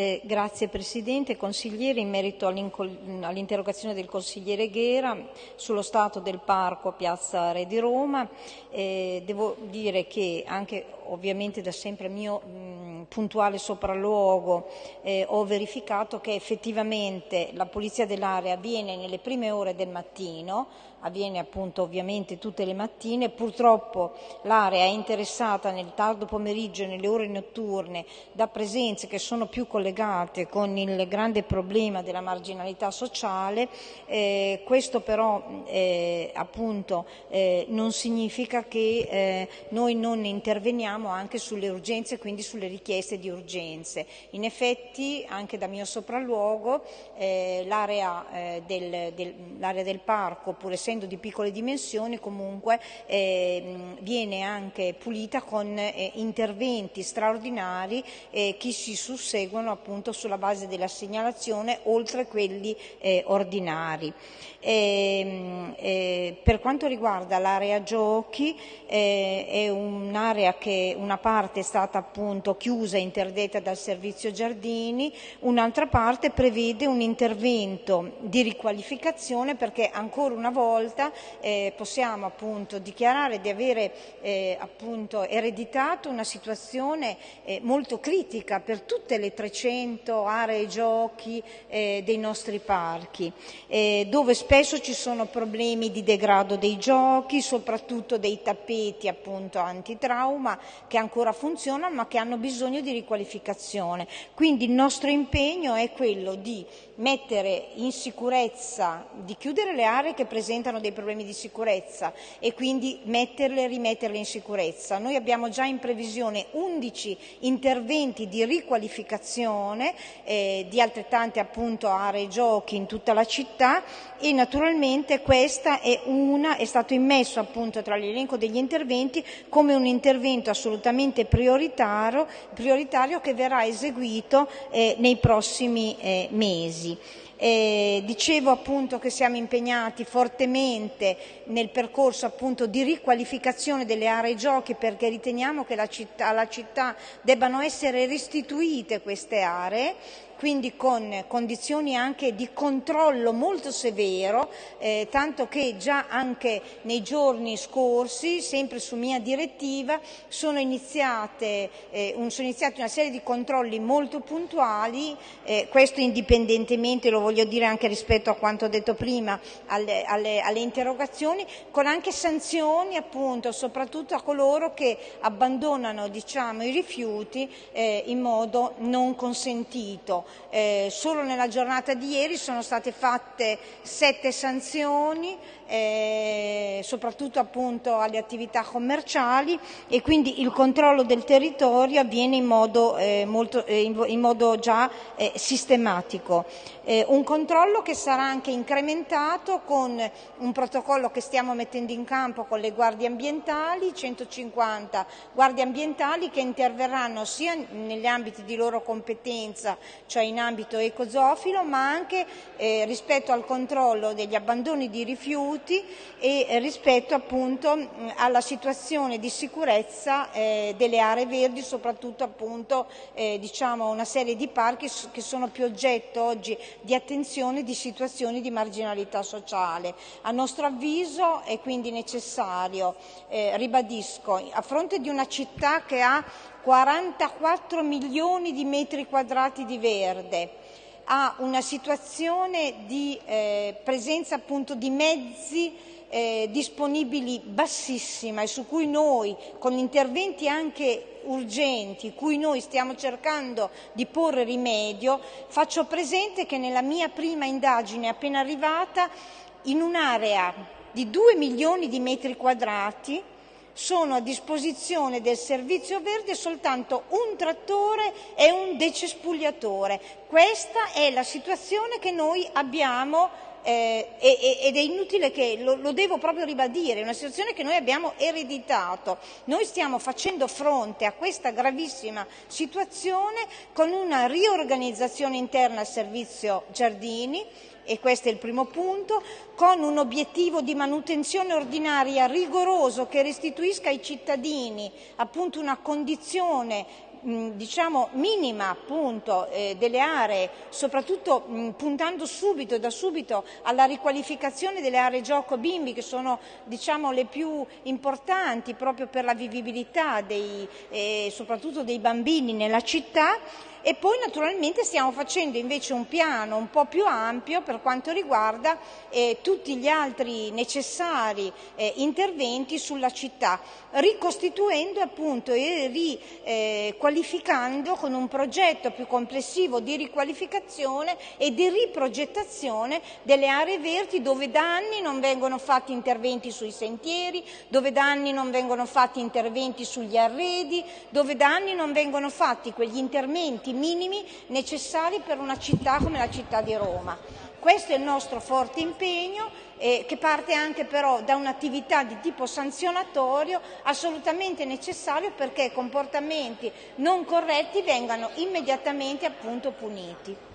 Eh, grazie Presidente. Consigliere, in merito all'interrogazione del consigliere Ghera sullo stato del parco a Piazza Re di Roma, eh, devo dire che anche ovviamente da sempre mio mh, puntuale sopralluogo eh, ho verificato che effettivamente la pulizia dell'area avviene nelle prime ore del mattino, avviene appunto ovviamente tutte le mattine, purtroppo l'area è interessata nel tardo pomeriggio e nelle ore notturne da presenze che sono più collegate con il grande problema della marginalità sociale, eh, questo però eh, appunto eh, non significa che eh, noi non interveniamo anche sulle urgenze, quindi sulle richieste di urgenze. In effetti anche da mio sopralluogo eh, l'area eh, del, del, del, parco, pur essendo di piccole dimensioni, comunque viene anche pulita con interventi straordinari che si susseguono appunto sulla base della segnalazione oltre quelli eh, ordinari. E, ehm, eh, per quanto riguarda l'area giochi eh, è un'area che una parte è stata appunto chiusa e interdetta dal servizio giardini, un'altra parte prevede un intervento di riqualificazione perché ancora una volta eh, possiamo appunto dichiarare di avere eh, appunto ereditato una situazione eh, molto critica per tutte le 300 aree giochi eh, dei nostri parchi, eh, dove spesso ci sono problemi di degrado dei giochi, soprattutto dei tappeti appunto antitrauma che ancora funzionano ma che hanno bisogno di riqualificazione. Quindi il nostro impegno è quello di mettere in sicurezza, di chiudere le aree che presentano dei problemi di sicurezza e quindi metterle e rimetterle in sicurezza. Noi abbiamo già in previsione 11 interventi di riqualificazione eh, di altrettante appunto aree giochi in tutta la città e naturalmente questa è una, è stato immesso appunto tra l'elenco degli interventi come un intervento assolutamente prioritario, prioritario che verrà eseguito eh, nei prossimi eh, mesi. Eh, dicevo appunto che siamo impegnati fortemente nel percorso appunto di riqualificazione delle aree giochi perché riteniamo che città, alla città debbano essere restituite queste aree quindi con condizioni anche di controllo molto severo, eh, tanto che già anche nei giorni scorsi, sempre su mia direttiva, sono iniziate, eh, un, sono iniziati una serie di controlli molto puntuali, eh, questo indipendentemente, lo dire anche rispetto a quanto detto prima, alle, alle, alle interrogazioni, con anche sanzioni appunto, soprattutto a coloro che abbandonano diciamo, i rifiuti eh, in modo non consentito. Eh, solo nella giornata di ieri sono state fatte sette sanzioni, eh, soprattutto appunto alle attività commerciali e quindi il controllo del territorio avviene in modo, eh, molto, eh, in modo già eh, sistematico. Eh, un controllo che sarà anche incrementato con un protocollo che stiamo mettendo in campo con le guardie ambientali, 150 guardie ambientali che interverranno sia negli ambiti di loro competenza, cioè in ambito ecozoofilo, ma anche eh, rispetto al controllo degli abbandoni di rifiuti e rispetto appunto alla situazione di sicurezza eh, delle aree verdi, soprattutto appunto eh, diciamo una serie di parchi che sono più oggetto oggi di attenzione di situazioni di marginalità sociale. A nostro avviso è quindi necessario, eh, ribadisco, a fronte di una città che ha 44 milioni di metri quadrati di verde, ha una situazione di eh, presenza appunto di mezzi eh, disponibili bassissima e su cui noi con interventi anche urgenti, cui noi stiamo cercando di porre rimedio, faccio presente che nella mia prima indagine appena arrivata in un'area di 2 milioni di metri quadrati sono a disposizione del servizio verde soltanto un trattore e un decespugliatore. Questa è la situazione che noi abbiamo eh, ed è inutile che lo, lo, devo proprio ribadire, è una situazione che noi abbiamo ereditato. Noi stiamo facendo fronte a questa gravissima situazione con una riorganizzazione interna al servizio giardini e questo è il primo punto, con un obiettivo di manutenzione ordinaria rigoroso che restituisca ai cittadini appunto una condizione diciamo, minima appunto, eh, delle aree, soprattutto mh, puntando subito da subito alla riqualificazione delle aree gioco bimbi che sono diciamo, le più importanti proprio per la vivibilità dei, eh, soprattutto dei bambini nella città e poi naturalmente stiamo facendo invece un piano un po' più ampio per quanto riguarda eh, tutti gli altri necessari eh, interventi sulla città, ricostituendo appunto e riqualificando eh, con un progetto più complessivo di riqualificazione e di riprogettazione delle aree verdi dove da anni non vengono fatti interventi sui sentieri, dove da anni non vengono fatti interventi sugli arredi, dove da anni non vengono fatti quegli interventi requisiti minimi necessari per una città come la città di Roma. Questo è il nostro forte impegno eh, che parte anche però da un'attività di tipo sanzionatorio assolutamente necessario perché comportamenti non corretti vengano immediatamente appunto puniti.